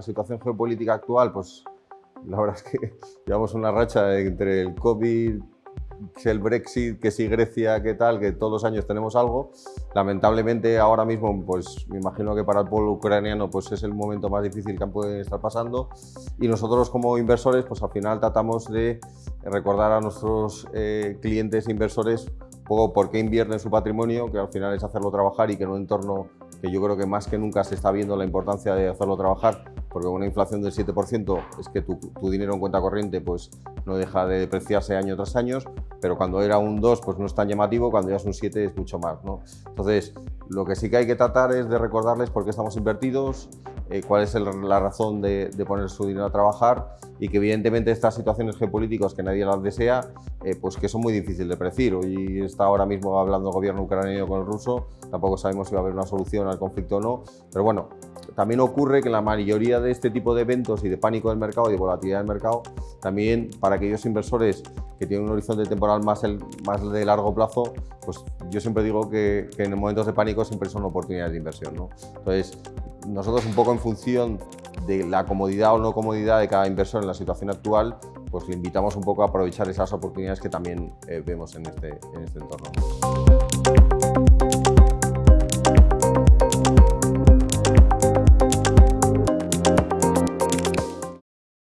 la situación geopolítica actual, pues la verdad es que llevamos una racha entre el COVID, el Brexit, que si Grecia, qué tal, que todos los años tenemos algo. Lamentablemente ahora mismo, pues me imagino que para el pueblo ucraniano pues es el momento más difícil que pueden estar pasando y nosotros como inversores pues al final tratamos de recordar a nuestros eh, clientes e inversores un poco por qué invierten su patrimonio, que al final es hacerlo trabajar y que en un entorno que yo creo que más que nunca se está viendo la importancia de hacerlo trabajar, porque una inflación del 7% es que tu, tu, dinero en cuenta corriente pues no deja de depreciarse año tras año, pero cuando era un 2 pues no es tan llamativo, cuando ya es un 7 es mucho más. ¿no? Entonces, lo que sí que hay que tratar es de recordarles por qué estamos invertidos, eh, cuál es el, la razón de, de, poner su dinero a trabajar y que evidentemente estas situaciones geopolíticas que nadie las desea, eh, pues que son muy difíciles de predecir. Hoy está ahora mismo hablando el gobierno ucraniano con el ruso, tampoco sabemos si va a haber una solución al conflicto o no, pero bueno, también ocurre que la mayoría de este tipo de eventos y de pánico del mercado y de volatilidad del mercado, también para aquellos inversores que tienen un horizonte temporal más, el, más de largo plazo, pues yo siempre digo que, en momentos de pánico siempre son oportunidades de inversión. ¿no? Entonces, nosotros un poco en función de la comodidad o no comodidad de cada inversor en la situación actual, pues le invitamos un poco a aprovechar esas oportunidades que también eh, vemos en este, en este entorno.